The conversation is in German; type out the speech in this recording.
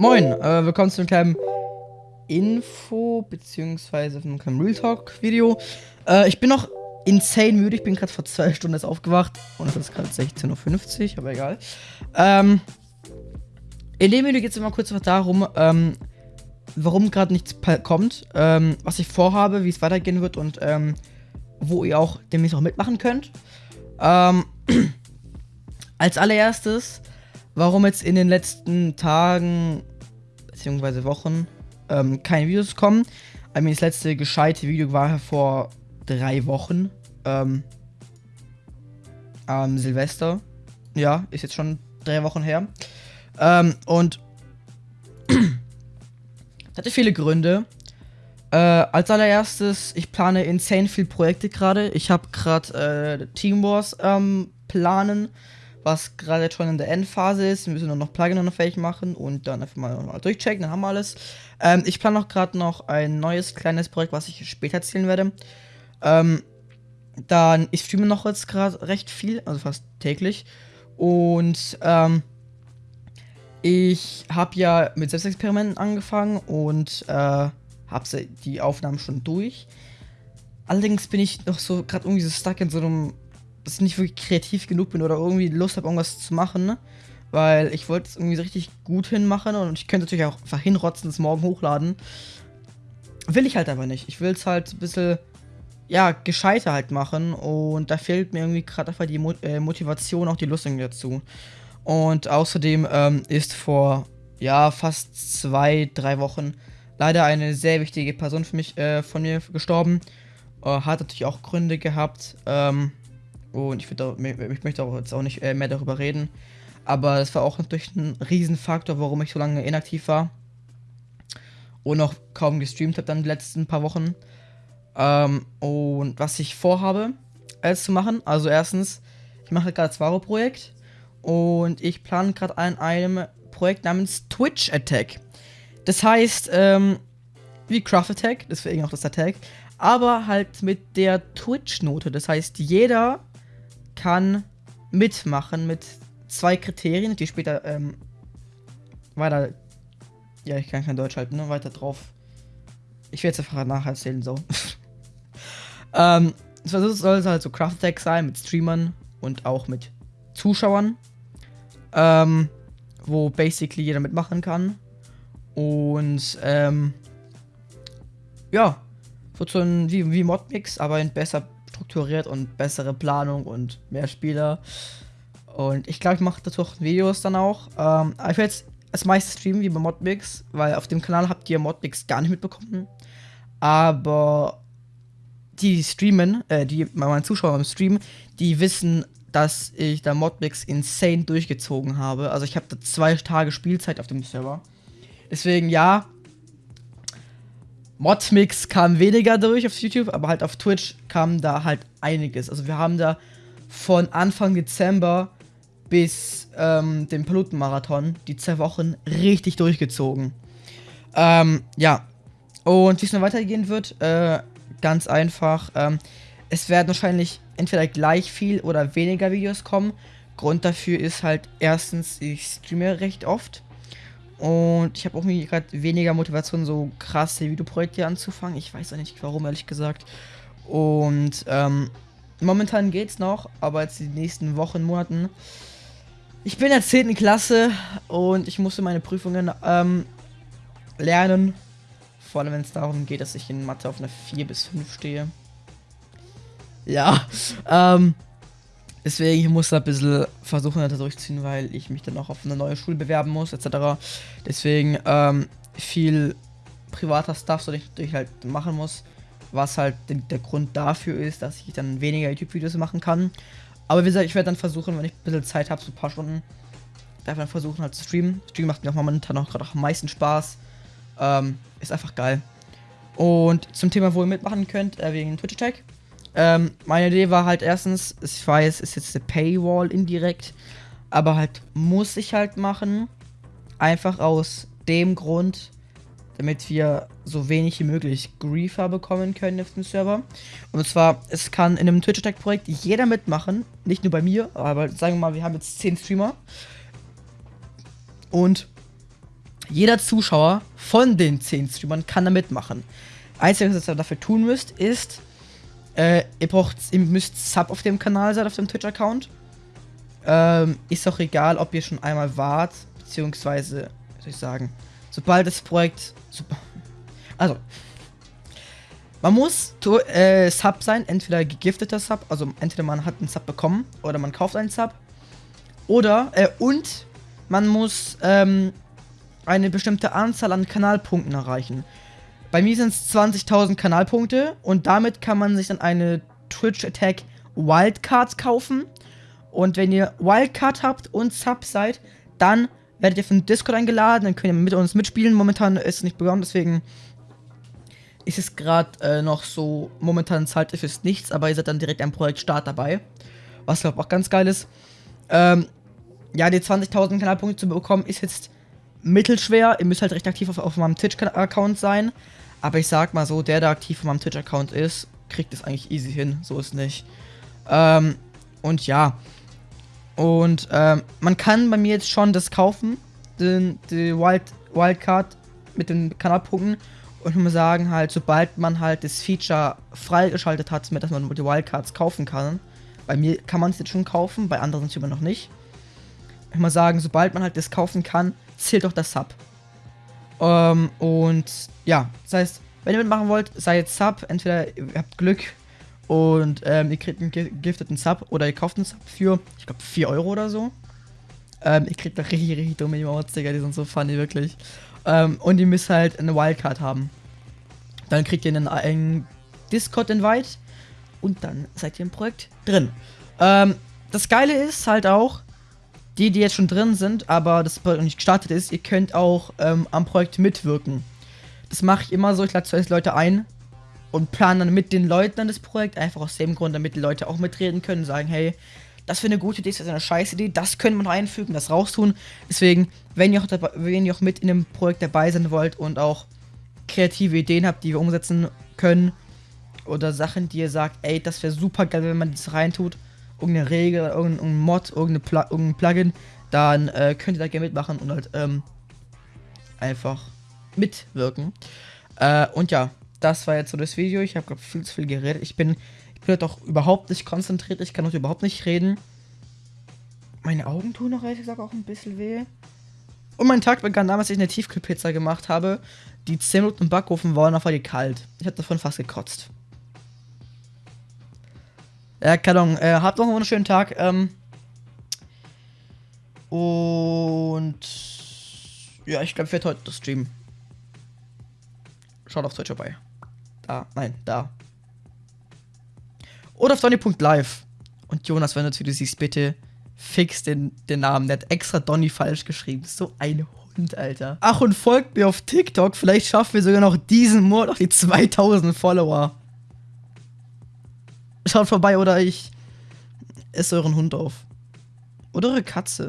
Moin, äh, willkommen zu einem kleinen Info, beziehungsweise einem kleinen Real Talk Video. Äh, ich bin noch insane müde, ich bin gerade vor zwei Stunden jetzt aufgewacht und es ist gerade 16.50 Uhr, aber egal. Ähm, in dem Video geht es immer kurz darum, ähm, warum gerade nichts kommt, ähm, was ich vorhabe, wie es weitergehen wird und ähm, wo ihr auch demnächst auch mitmachen könnt. Ähm, als allererstes, warum jetzt in den letzten Tagen bzw. Wochen ähm, keine Videos kommen. I mean, das letzte gescheite Video war vor drei Wochen. Ähm, am Silvester. Ja, ist jetzt schon drei Wochen her. Ähm, und hatte viele Gründe. Äh, als allererstes, ich plane insane viele Projekte gerade. Ich habe gerade äh, Team Wars ähm, planen, was gerade schon in der Endphase ist. Wir müssen nur noch Plugin noch fertig machen und dann einfach mal, mal durchchecken, dann haben wir alles. Ähm, ich plane auch gerade noch ein neues kleines Projekt, was ich später erzählen werde. Ähm, dann, ich streame noch jetzt gerade recht viel, also fast täglich. Und ähm, ich habe ja mit Selbstexperimenten angefangen und äh, habe die Aufnahmen schon durch. Allerdings bin ich noch so gerade irgendwie so stuck in so einem, dass ich nicht wirklich kreativ genug bin oder irgendwie Lust habe, irgendwas zu machen. Ne? Weil ich wollte es irgendwie so richtig gut hinmachen und ich könnte natürlich auch einfach hinrotzen, es morgen hochladen. Will ich halt aber nicht. Ich will es halt ein bisschen, ja, gescheiter halt machen und da fehlt mir irgendwie gerade einfach die Mo äh, Motivation, auch die Lust irgendwie dazu. Und außerdem ähm, ist vor, ja, fast zwei, drei Wochen leider eine sehr wichtige Person für mich, äh, von mir gestorben. Äh, hat natürlich auch Gründe gehabt. Ähm, und ich, auch, ich möchte auch jetzt auch nicht äh, mehr darüber reden. Aber es war auch natürlich ein Riesenfaktor, warum ich so lange inaktiv war. Und noch kaum gestreamt habe dann die letzten paar Wochen. Ähm, und was ich vorhabe, als zu machen, also erstens, ich mache gerade das Varo-Projekt. Und ich plane gerade an einem Projekt namens Twitch Attack. Das heißt, ähm, wie Craft Attack, deswegen auch das Attack, aber halt mit der Twitch-Note. Das heißt, jeder kann mitmachen mit zwei Kriterien, die später ähm, weiter. Ja, ich kann kein Deutsch halten, ne? Weiter drauf. Ich werde es einfach nacherzählen, so. ähm, es soll halt so Craft Attack sein mit Streamern und auch mit Zuschauern. Ähm, wo basically jeder mitmachen kann. Und ähm, ja, so ein wie, wie Modmix, aber in besser strukturiert und bessere Planung und mehr Spieler. Und ich glaube, ich mache dazu auch Videos dann auch. Ähm, ich werde jetzt das meiste streamen wie bei Modmix, weil auf dem Kanal habt ihr Modmix gar nicht mitbekommen. Aber die streamen, äh, die meine Zuschauer im Stream, die wissen, dass ich da Modmix insane durchgezogen habe. Also ich habe da zwei Tage Spielzeit auf dem Server. Deswegen ja. Modmix kam weniger durch auf YouTube, aber halt auf Twitch kam da halt einiges. Also wir haben da von Anfang Dezember bis ähm, dem Pilotenmarathon die zwei Wochen richtig durchgezogen. Ähm, ja. Und wie es noch weitergehen wird, äh, ganz einfach. Ähm, es werden wahrscheinlich entweder gleich viel oder weniger Videos kommen. Grund dafür ist halt erstens, ich streame recht oft. Und ich habe auch gerade weniger Motivation, so krasse Videoprojekte anzufangen. Ich weiß auch nicht warum, ehrlich gesagt. Und ähm, momentan geht's noch, aber jetzt die nächsten Wochen, Monaten. Ich bin in der 10. Klasse und ich musste meine Prüfungen ähm, lernen. Vor allem, wenn es darum geht, dass ich in Mathe auf einer 4 bis 5 stehe. Ja, ähm, Deswegen, ich muss da ein bisschen versuchen, da durchzuziehen, weil ich mich dann auch auf eine neue Schule bewerben muss, etc. Deswegen, ähm, viel privater Stuff, so ich, ich halt machen muss. Was halt der Grund dafür ist, dass ich dann weniger YouTube-Videos machen kann. Aber wie gesagt, ich werde dann versuchen, wenn ich ein bisschen Zeit habe, so ein paar Stunden, darf dann versuchen halt zu streamen. Stream macht mir auch momentan auch gerade am meisten Spaß. Ähm, ist einfach geil. Und zum Thema, wo ihr mitmachen könnt, äh, wegen Twitch-Tag. Ähm, meine Idee war halt erstens, ich weiß, ist jetzt eine Paywall indirekt, aber halt muss ich halt machen. Einfach aus dem Grund, damit wir so wenig wie möglich Griefer bekommen können auf dem Server. Und zwar, es kann in einem Twitch-Attack-Projekt jeder mitmachen, nicht nur bei mir, aber sagen wir mal, wir haben jetzt 10 Streamer. Und Jeder Zuschauer von den 10 Streamern kann da mitmachen. Einzige, was ihr dafür tun müsst, ist, äh, ihr braucht, ihr müsst Sub auf dem Kanal sein, auf dem Twitch-Account. Ähm, ist auch egal, ob ihr schon einmal wart, beziehungsweise, was soll ich sagen, sobald das Projekt, also, man muss äh, Sub sein, entweder gegifteter Sub, also entweder man hat einen Sub bekommen oder man kauft einen Sub. Oder, äh, und man muss ähm, eine bestimmte Anzahl an Kanalpunkten erreichen. Bei mir sind es 20.000 Kanalpunkte und damit kann man sich dann eine Twitch Attack Wildcard kaufen. Und wenn ihr Wildcard habt und Sub seid, dann werdet ihr von Discord eingeladen, dann könnt ihr mit uns mitspielen. Momentan ist es nicht begonnen, deswegen ist es gerade äh, noch so, momentan zahlt ihr fürs nichts, aber ihr seid dann direkt am Projekt Start dabei. Was glaube ich auch ganz geil ist. Ähm, ja, die 20.000 Kanalpunkte zu bekommen ist jetzt mittelschwer. Ihr müsst halt recht aktiv auf, auf meinem Twitch-Account sein. Aber ich sag mal so, der, der aktiv auf meinem Twitch-Account ist, kriegt es eigentlich easy hin. So ist nicht. Ähm, und ja. Und ähm, man kann bei mir jetzt schon das kaufen. Den, die Wild, Wildcard mit den Kanalpunkten. Und ich muss sagen, halt, sobald man halt das Feature freigeschaltet hat, dass man die Wildcards kaufen kann. Bei mir kann man es jetzt schon kaufen, bei anderen Streamern noch nicht. Ich muss sagen, sobald man halt das kaufen kann, zählt auch das Sub. Ähm, und ja, das heißt, wenn ihr mitmachen wollt, sei jetzt Sub. Entweder ihr habt Glück und ähm, ihr kriegt einen gifteten Sub oder ihr kauft einen Sub für, ich glaube, 4 Euro oder so. Ähm, ihr kriegt da richtig, richtig dumme Emotes, Digga, die sind so funny, wirklich. Ähm, und ihr müsst halt eine Wildcard haben. Dann kriegt ihr einen, einen Discord-Invite und dann seid ihr im Projekt drin. Ähm, das Geile ist halt auch, die, die jetzt schon drin sind, aber das Projekt noch nicht gestartet ist, ihr könnt auch ähm, am Projekt mitwirken. Das mache ich immer so, ich lade zuerst Leute ein und plane dann mit den Leuten dann das Projekt, einfach aus dem Grund, damit die Leute auch mitreden können, sagen, hey, das wäre eine gute Idee, das ist eine scheiß Idee, das können wir noch einfügen, das raustun. Deswegen, wenn ihr, auch dabei, wenn ihr auch mit in dem Projekt dabei sein wollt und auch kreative Ideen habt, die wir umsetzen können, oder Sachen, die ihr sagt, ey, das wäre super geil, wenn man das reintut, irgendeine Regel, irgendein Mod, irgendeine Pl irgendein Plugin, dann äh, könnt ihr da gerne mitmachen und halt ähm, einfach mitwirken. Äh, und ja, das war jetzt so das Video. Ich habe viel zu viel geredet. Ich bin, ich bin doch überhaupt nicht konzentriert. Ich kann noch überhaupt nicht reden. Meine Augen tun noch ehrlich gesagt auch ein bisschen weh. Und mein Tag begann damals, als ich eine Tiefkühlpizza gemacht habe. Die 10 Minuten im Backofen waren auf die kalt. Ich habe davon fast gekotzt. Ja, keine Ahnung. Äh, habt noch einen schönen Tag. Ähm, und ja, ich glaube, ich werde heute das streamen. Schaut auf Twitch vorbei. Da, nein, da. Oder auf Donny.live. Und Jonas, wenn du das Video siehst, bitte fix den, den Namen. Der hat extra Donny falsch geschrieben. So ein Hund, Alter. Ach, und folgt mir auf TikTok. Vielleicht schaffen wir sogar noch diesen Monat noch die 2000 Follower. Schaut vorbei oder ich esse euren Hund auf. Oder eure Katze.